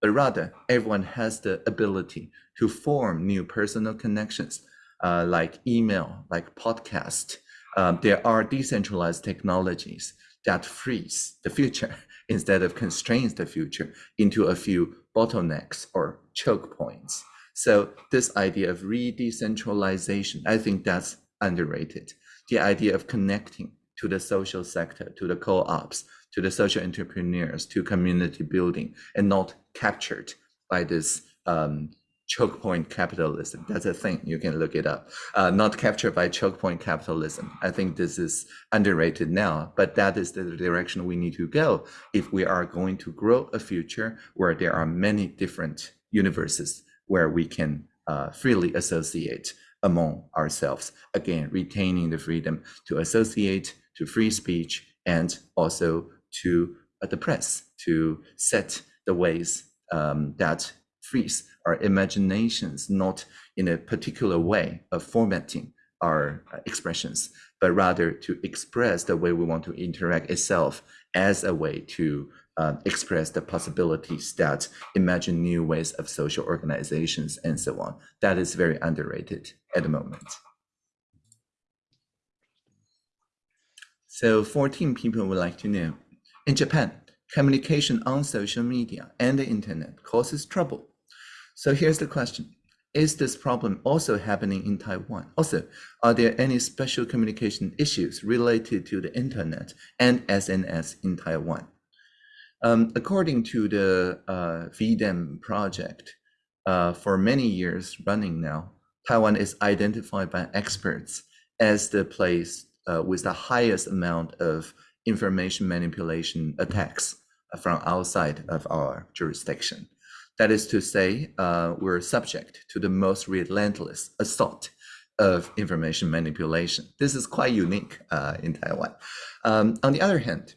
but rather everyone has the ability to form new personal connections, uh, like email, like podcast. Um, there are decentralized technologies that frees the future instead of constrains the future into a few bottlenecks or choke points. So this idea of re-decentralization, I think that's underrated. The idea of connecting to the social sector, to the co-ops, to the social entrepreneurs, to community building, and not captured by this um, choke point capitalism. That's a thing. You can look it up. Uh, not captured by choke point capitalism. I think this is underrated now, but that is the direction we need to go if we are going to grow a future where there are many different universes where we can uh, freely associate among ourselves. Again, retaining the freedom to associate, to free speech, and also to uh, the press to set the ways um, that frees our imaginations, not in a particular way of formatting our uh, expressions, but rather to express the way we want to interact itself as a way to uh, express the possibilities that imagine new ways of social organizations and so on. That is very underrated at the moment. So 14 people would like to know. In Japan, communication on social media and the internet causes trouble. So here's the question. Is this problem also happening in Taiwan? Also, are there any special communication issues related to the internet and SNS in Taiwan? Um, according to the uh, V-Dem project, uh, for many years running now, Taiwan is identified by experts as the place uh, with the highest amount of information manipulation attacks from outside of our jurisdiction. That is to say, uh, we're subject to the most relentless assault of information manipulation. This is quite unique uh, in Taiwan. Um, on the other hand,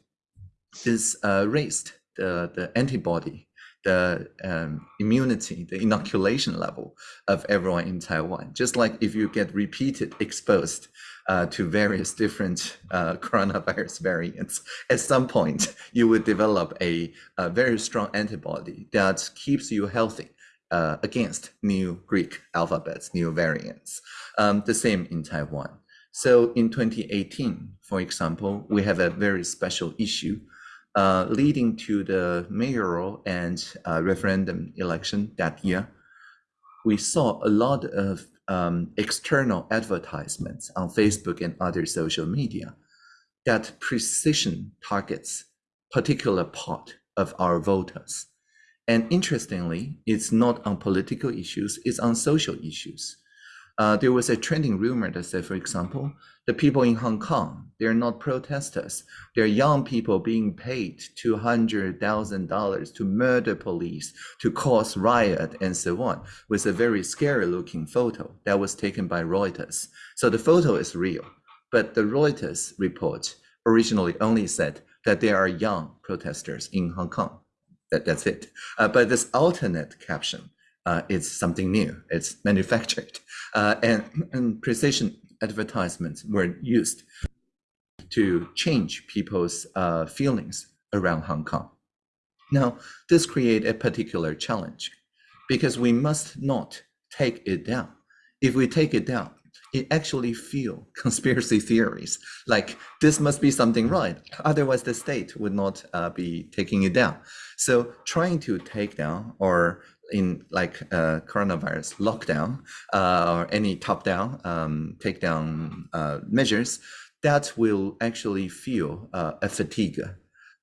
this uh, raised the, the antibody, the um, immunity, the inoculation level of everyone in Taiwan. Just like if you get repeated exposed uh, to various different uh, coronavirus variants, at some point you would develop a, a very strong antibody that keeps you healthy uh, against new Greek alphabets, new variants. Um, the same in Taiwan. So in 2018, for example, we have a very special issue uh, leading to the mayoral and uh, referendum election that year. We saw a lot of um, external advertisements on Facebook and other social media that precision targets particular part of our voters. And interestingly, it's not on political issues, it's on social issues. Uh, there was a trending rumor that said, for example, the people in Hong Kong, they're not protesters. They're young people being paid $200,000 to murder police, to cause riot, and so on, with a very scary looking photo that was taken by Reuters. So the photo is real, but the Reuters report originally only said that there are young protesters in Hong Kong. That, that's it. Uh, but this alternate caption uh, is something new. It's manufactured. Uh, and, and precision advertisements were used to change people's uh, feelings around Hong Kong. Now, this creates a particular challenge because we must not take it down. If we take it down, it actually feel conspiracy theories like this must be something right otherwise the state would not uh, be taking it down so trying to take down or in like uh, coronavirus lockdown uh, or any top-down um, takedown uh, measures, that will actually feel uh, a fatigue.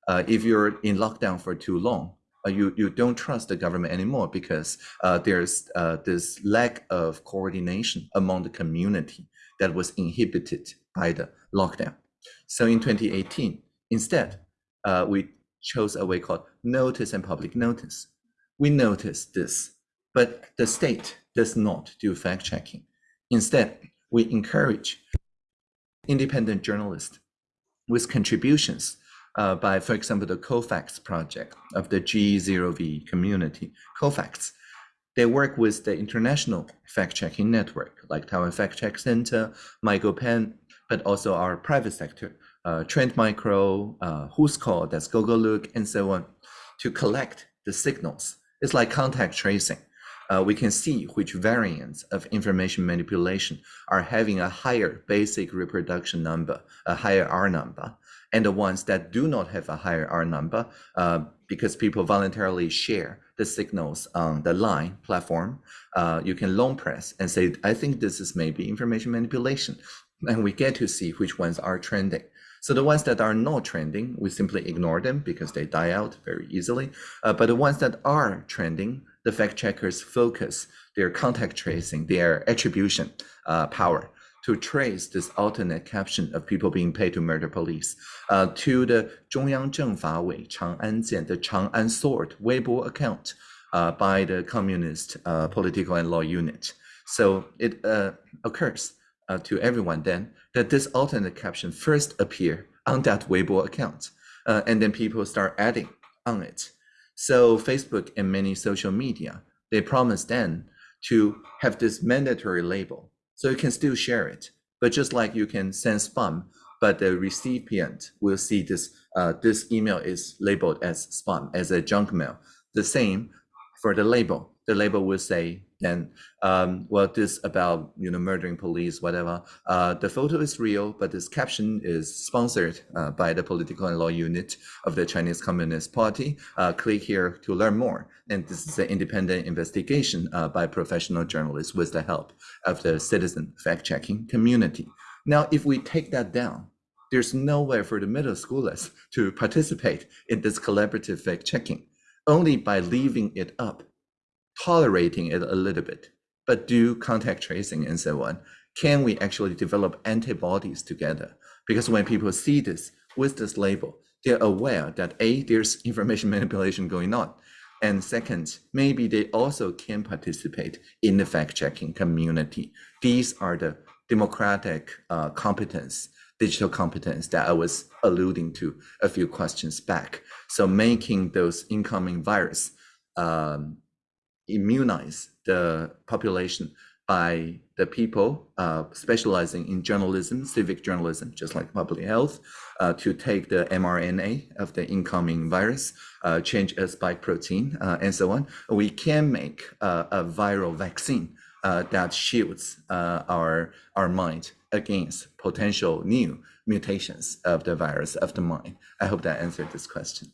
Uh, if you're in lockdown for too long, uh, you, you don't trust the government anymore because there's this lack of coordination among the community that was inhibited by the lockdown. So in 2018, instead, we chose a way called notice and public notice we notice this, but the state does not do fact checking. Instead, we encourage independent journalists with contributions uh, by, for example, the Cofacts project of the G0V community. Cofacts, they work with the international fact-checking network like Taiwan Fact Check Center, MyGoPen, but also our private sector, uh, Trend Micro, uh, Whoscall, that's Gogolook, and so on, to collect the signals it's like contact tracing. Uh, we can see which variants of information manipulation are having a higher basic reproduction number, a higher R number, and the ones that do not have a higher R number uh, because people voluntarily share the signals on the line platform. Uh, you can long press and say, I think this is maybe information manipulation. And we get to see which ones are trending. So the ones that are not trending, we simply ignore them because they die out very easily. Uh, but the ones that are trending, the fact checkers focus their contact tracing, their attribution uh, power to trace this alternate caption of people being paid to murder police uh, to the Zhongyang Zhengfa Wei Chang'an the Chang'an Sword Weibo account uh, by the Communist uh, Political and Law Unit. So it uh, occurs uh, to everyone then that this alternate caption first appear on that Weibo account, uh, and then people start adding on it. So Facebook and many social media, they promise then to have this mandatory label, so you can still share it. But just like you can send spam, but the recipient will see this uh, this email is labeled as spam, as a junk mail. The same for the label. The label will say then, um, well, this about you know murdering police, whatever. Uh, the photo is real, but this caption is sponsored uh, by the political and law unit of the Chinese Communist Party. Uh, click here to learn more. And this is an independent investigation uh, by professional journalists with the help of the citizen fact-checking community. Now, if we take that down, there's no way for the middle schoolers to participate in this collaborative fact-checking. Only by leaving it up tolerating it a little bit, but do contact tracing and so on, can we actually develop antibodies together? Because when people see this with this label, they're aware that A, there's information manipulation going on. And second, maybe they also can participate in the fact-checking community. These are the democratic uh, competence, digital competence that I was alluding to a few questions back. So making those incoming virus um, immunize the population by the people uh, specializing in journalism, civic journalism, just like public health, uh, to take the mRNA of the incoming virus, uh, change a spike protein, uh, and so on. We can make uh, a viral vaccine uh, that shields our, our mind against potential new mutations of the virus of the mind. I hope that answered this question.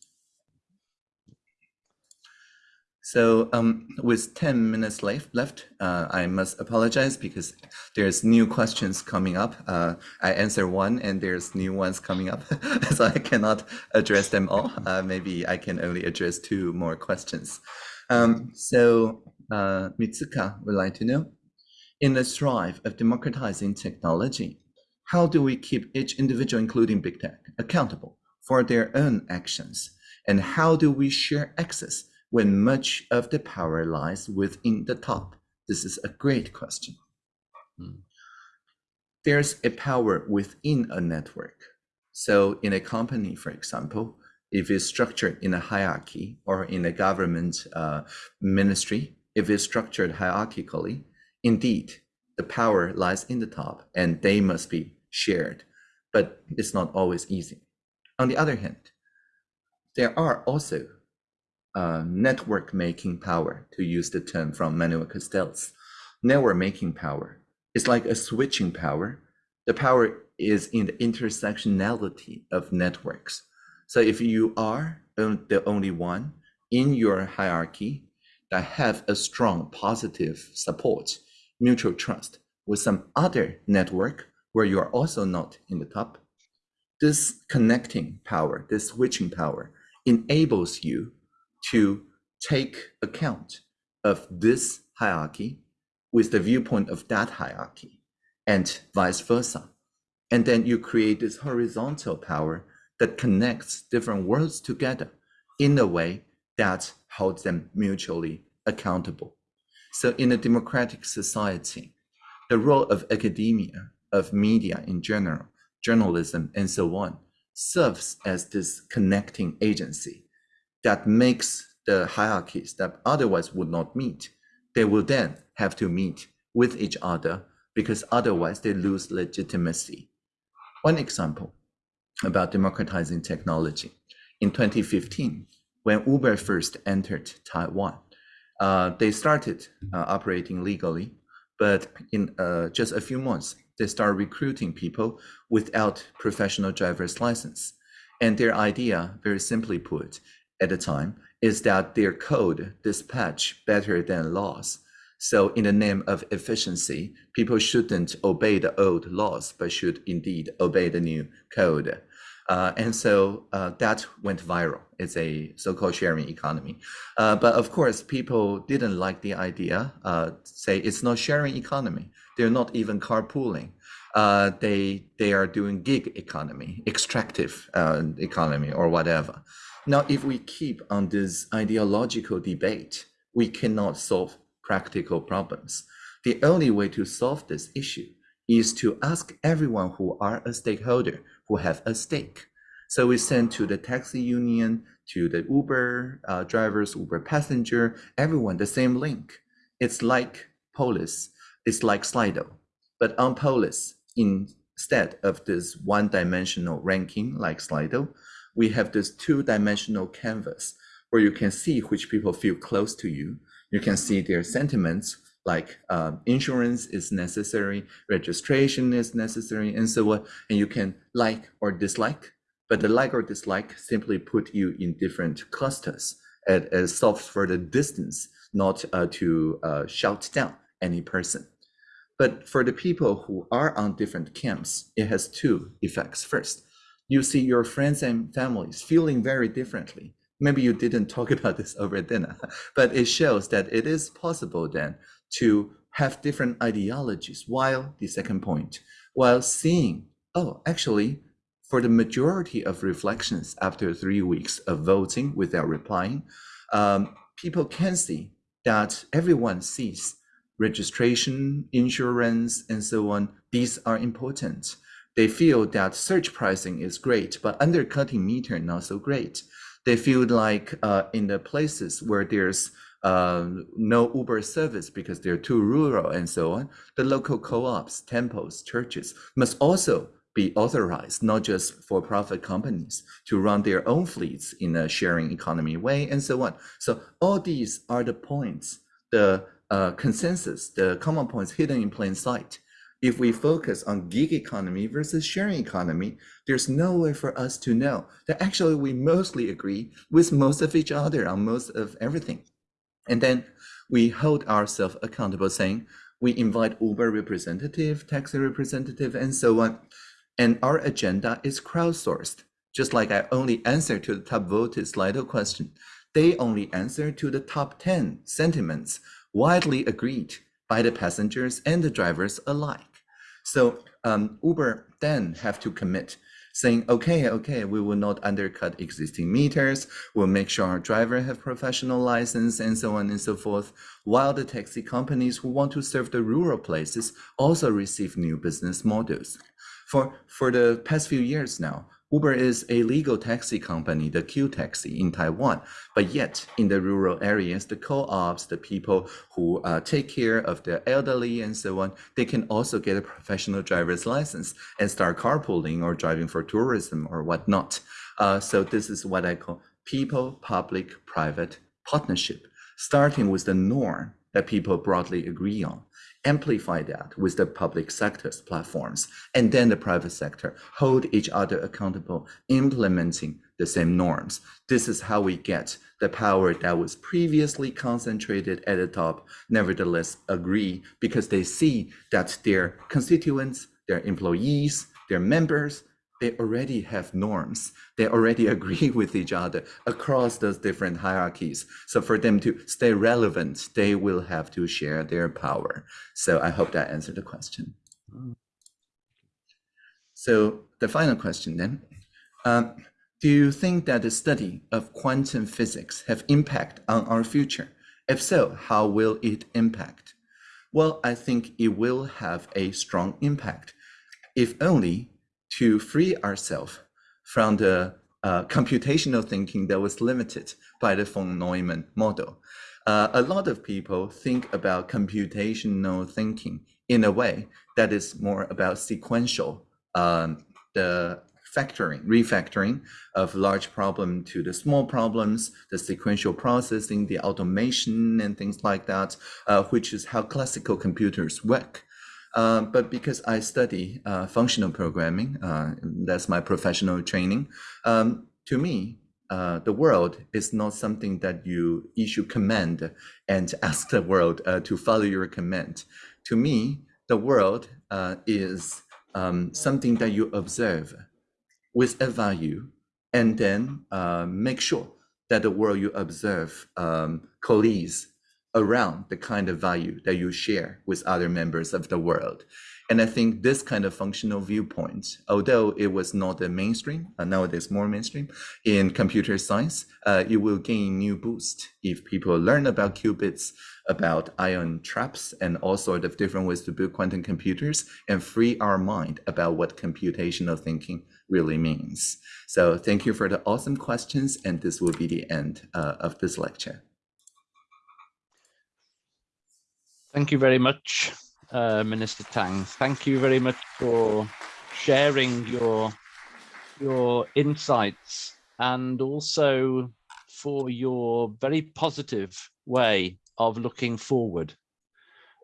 So um, with 10 minutes left, left uh, I must apologize because there's new questions coming up. Uh, I answer one and there's new ones coming up. so I cannot address them all. Uh, maybe I can only address two more questions. Um, so uh, Mitsuka would like to know, in the strive of democratizing technology, how do we keep each individual, including big tech, accountable for their own actions? And how do we share access when much of the power lies within the top? This is a great question. Hmm. There's a power within a network. So in a company, for example, if it's structured in a hierarchy or in a government uh, ministry, if it's structured hierarchically, indeed, the power lies in the top and they must be shared, but it's not always easy. On the other hand, there are also uh, network making power, to use the term from Manuel Castells. Network making power is like a switching power. The power is in the intersectionality of networks. So if you are the only one in your hierarchy that have a strong positive support, mutual trust with some other network where you are also not in the top, this connecting power, this switching power enables you to take account of this hierarchy with the viewpoint of that hierarchy and vice versa. And then you create this horizontal power that connects different worlds together in a way that holds them mutually accountable. So in a democratic society, the role of academia, of media in general, journalism, and so on, serves as this connecting agency that makes the hierarchies that otherwise would not meet, they will then have to meet with each other because otherwise they lose legitimacy. One example about democratizing technology. In 2015, when Uber first entered Taiwan, uh, they started uh, operating legally, but in uh, just a few months, they start recruiting people without professional driver's license. And their idea, very simply put, at the time, is that their code dispatch better than laws. So in the name of efficiency, people shouldn't obey the old laws, but should indeed obey the new code. Uh, and so uh, that went viral. It's a so-called sharing economy. Uh, but of course, people didn't like the idea. Uh, say it's not sharing economy. They're not even carpooling. Uh, they they are doing gig economy, extractive uh, economy, or whatever. Now, if we keep on this ideological debate, we cannot solve practical problems. The only way to solve this issue is to ask everyone who are a stakeholder, who have a stake. So we send to the taxi union, to the Uber uh, drivers, Uber passenger, everyone the same link. It's like Polis, it's like Slido. But on Polis, instead of this one-dimensional ranking like Slido, we have this two-dimensional canvas where you can see which people feel close to you. You can see their sentiments like um, insurance is necessary, registration is necessary, and so on. And you can like or dislike, but the like or dislike simply put you in different clusters as solves for the distance, not uh, to uh, shout down any person. But for the people who are on different camps, it has two effects. First, you see your friends and families feeling very differently. Maybe you didn't talk about this over dinner, but it shows that it is possible then to have different ideologies while the second point, while seeing, oh, actually, for the majority of reflections after three weeks of voting without replying, um, people can see that everyone sees registration, insurance, and so on. These are important. They feel that surge pricing is great, but undercutting meter not so great. They feel like uh, in the places where there's uh, no Uber service because they're too rural and so on, the local co-ops, temples, churches must also be authorized, not just for profit companies to run their own fleets in a sharing economy way and so on. So all these are the points, the uh, consensus, the common points hidden in plain sight. If we focus on gig economy versus sharing economy, there's no way for us to know that actually we mostly agree with most of each other on most of everything. And then we hold ourselves accountable saying, we invite Uber representative, taxi representative, and so on and our agenda is crowdsourced. Just like I only answer to the top voted Slido question, they only answer to the top 10 sentiments widely agreed by the passengers and the drivers alike. So um, Uber then have to commit saying, okay, okay, we will not undercut existing meters. We'll make sure our driver have professional license and so on and so forth. While the taxi companies who want to serve the rural places also receive new business models. For, for the past few years now, Uber is a legal taxi company, the Q Taxi in Taiwan. But yet, in the rural areas, the co-ops, the people who uh, take care of the elderly and so on, they can also get a professional driver's license and start carpooling or driving for tourism or whatnot. Uh, so this is what I call people-public-private partnership, starting with the norm that people broadly agree on amplify that with the public sector's platforms, and then the private sector hold each other accountable, implementing the same norms. This is how we get the power that was previously concentrated at the top, nevertheless agree because they see that their constituents, their employees, their members, they already have norms. They already agree with each other across those different hierarchies. So for them to stay relevant, they will have to share their power. So I hope that answered the question. So the final question then, um, do you think that the study of quantum physics have impact on our future? If so, how will it impact? Well, I think it will have a strong impact, if only to free ourselves from the uh, computational thinking that was limited by the von Neumann model. Uh, a lot of people think about computational thinking in a way that is more about sequential, um, the factoring, refactoring of large problem to the small problems, the sequential processing, the automation and things like that, uh, which is how classical computers work. Uh, but because I study uh, functional programming, uh, that's my professional training, um, to me, uh, the world is not something that you issue command and ask the world uh, to follow your command. To me, the world is um, something that you observe with a value and then make sure that the world you observe um, coalesce around the kind of value that you share with other members of the world. And I think this kind of functional viewpoint, although it was not the mainstream, uh, nowadays more mainstream in computer science, uh, it will gain new boost if people learn about qubits, about ion traps, and all sorts of different ways to build quantum computers and free our mind about what computational thinking really means. So thank you for the awesome questions, and this will be the end uh, of this lecture. Thank you very much, uh, Minister Tang. Thank you very much for sharing your your insights and also for your very positive way of looking forward.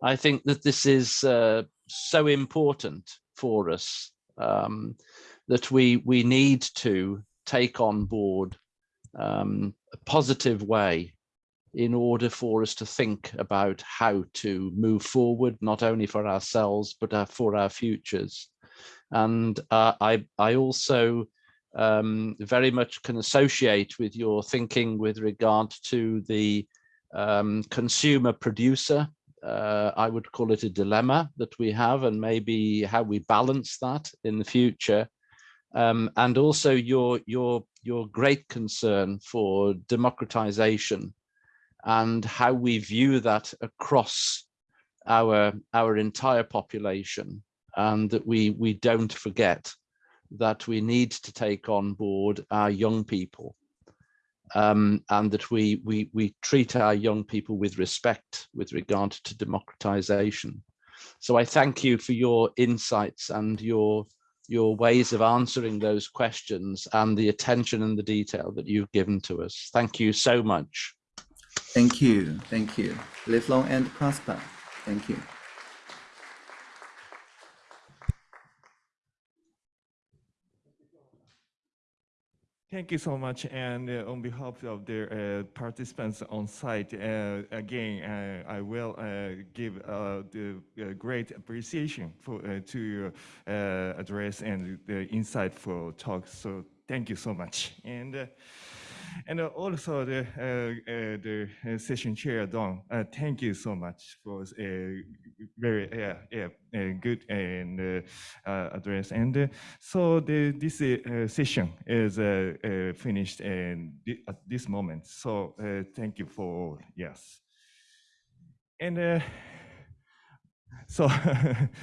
I think that this is uh, so important for us um, that we we need to take on board um, a positive way in order for us to think about how to move forward, not only for ourselves, but uh, for our futures. And uh, I, I also um, very much can associate with your thinking with regard to the um, consumer producer. Uh, I would call it a dilemma that we have and maybe how we balance that in the future. um, and also your your your great concern for democratization and how we view that across our our entire population and that we we don't forget that we need to take on board our young people um, and that we, we, we treat our young people with respect with regard to democratization. So I thank you for your insights and your, your ways of answering those questions and the attention and the detail that you've given to us. Thank you so much. Thank you. Thank you. Live long and prosper. Thank you. Thank you so much. And uh, on behalf of the uh, participants on site, uh, again, uh, I will uh, give uh, the great appreciation for to your address and the insightful talk. So thank you so much. And and uh, also the uh, uh, the uh, session chair Don, uh, thank you so much for a very yeah yeah good and uh, address. And so the this session is finished and at this moment. So thank you for all. Yes. And so